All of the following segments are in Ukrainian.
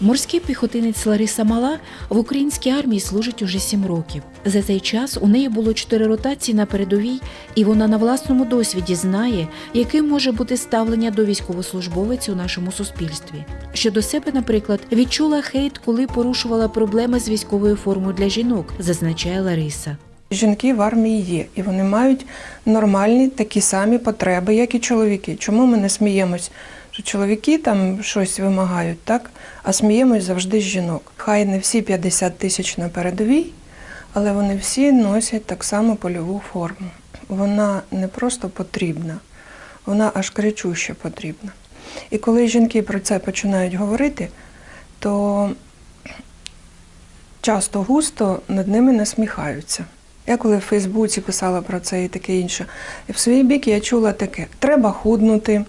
Морський піхотинець Лариса Мала в українській армії служить уже сім років. За цей час у неї було чотири ротації на передовій, і вона на власному досвіді знає, яким може бути ставлення до військовослужбовиць у нашому суспільстві. Щодо себе, наприклад, відчула хейт, коли порушувала проблеми з військовою формою для жінок, зазначає Лариса. Жінки в армії є, і вони мають нормальні такі самі потреби, як і чоловіки. Чому ми не сміємось, що чоловіки там щось вимагають, так? А сміємось завжди з жінок. Хай не всі 50 тисяч на передовій, але вони всі носять так само польову форму. Вона не просто потрібна, вона аж кричуще потрібна. І коли жінки про це починають говорити, то часто густо над ними насміхаються. Я коли в Фейсбуці писала про це і таке інше, і в свій бік я чула таке: треба худнути.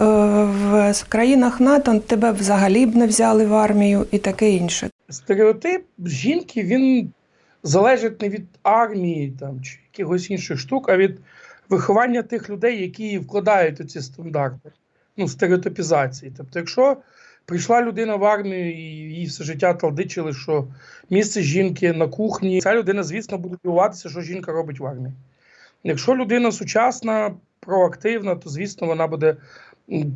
Е, В країнах НАТО тебе взагалі б не взяли в армію і таке інше. Стереотип жінки він залежить не від армії там, чи якихось інших штук, а від виховання тих людей, які вкладають у ці стандарти, ну, стереотипізації. Тобто, якщо прийшла людина в армію і їй все життя талдичили, що місце жінки на кухні, ця людина, звісно, буде дивуватися, що жінка робить в армії. Якщо людина сучасна, проактивна, то звісно вона буде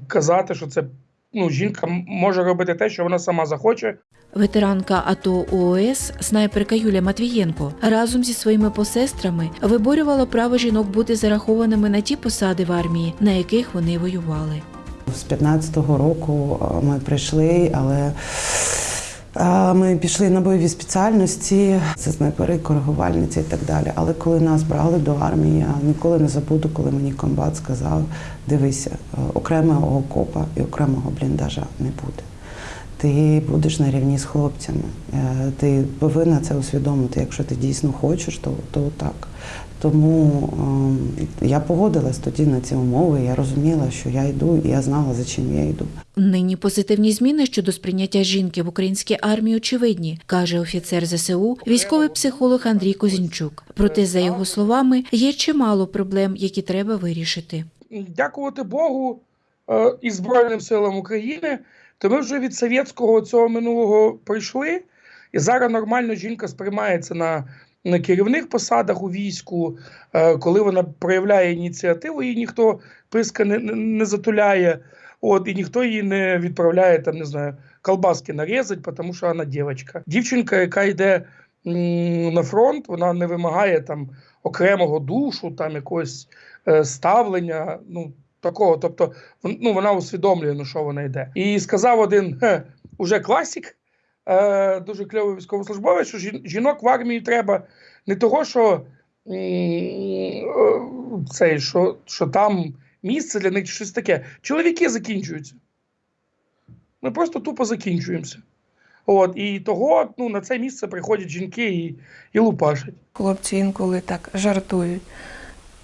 казати, що це ну, жінка може робити те, що вона сама захоче, Ветеранка АТО ООС, снайперка Юлія Матвієнко, разом зі своїми посестрами виборювала право жінок бути зарахованими на ті посади в армії, на яких вони воювали. З 15-го року ми прийшли, але ми пішли на бойові спеціальності, це снайпери, коригувальниці і так далі. Але коли нас брали до армії, я ніколи не забуду, коли мені комбат сказав: дивися, е, окремого окопа і окремого бліндажа не буде. Ти будеш на рівні з хлопцями. Е, Ти повинна це усвідомити. Якщо ти дійсно хочеш, то, то так. Тому е, я погодилась тоді на ці умови. Я розуміла, що я йду, і я знала, за чим я йду. Нині позитивні зміни щодо сприйняття жінки в українській армії очевидні, каже офіцер ЗСУ, військовий психолог Андрій Козінчук. Проте, за його словами, є чимало проблем, які треба вирішити. дякувати Богу е, і Збройним силам України, то ми вже від совєтського цього минулого прийшли, і зараз нормально жінка сприймається на, на керівних посадах у війську, е, коли вона проявляє ініціативу, її ніхто писка не, не, затуляє, от, і ніхто її не відправляє там, не знаю, колбаски нарізати, тому що вона дівчинка. Дівчинка, яка йде на фронт, вона не вимагає там окремого душу, там якогось е, ставлення. Ну, такого. Тобто, ну, вона усвідомлює, на що вона йде. І сказав один хе, уже класік, е, дуже кльовий військовослужбовець, що жінок в армії треба не того, що, е, цей, що, що там місце для них щось таке. Чоловіки закінчуються. Ми просто тупо закінчуємося. От, і того ну, на це місце приходять жінки і, і лупашать. Хлопці інколи так жартують.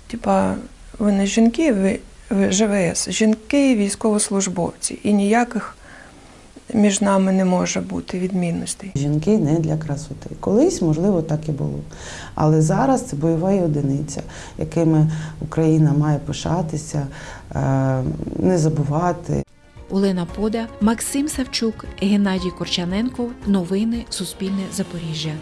Типа, ви не жінки, ви, ви ЖВС, жінки військовослужбовці. І ніяких між нами не може бути відмінностей. Жінки не для красоти. Колись, можливо, так і було. Але зараз це бойова одиниця, якими Україна має пишатися, е, не забувати. Олена Пода, Максим Савчук, Геннадій Корчаненко. Новини Суспільне Запоріжжя.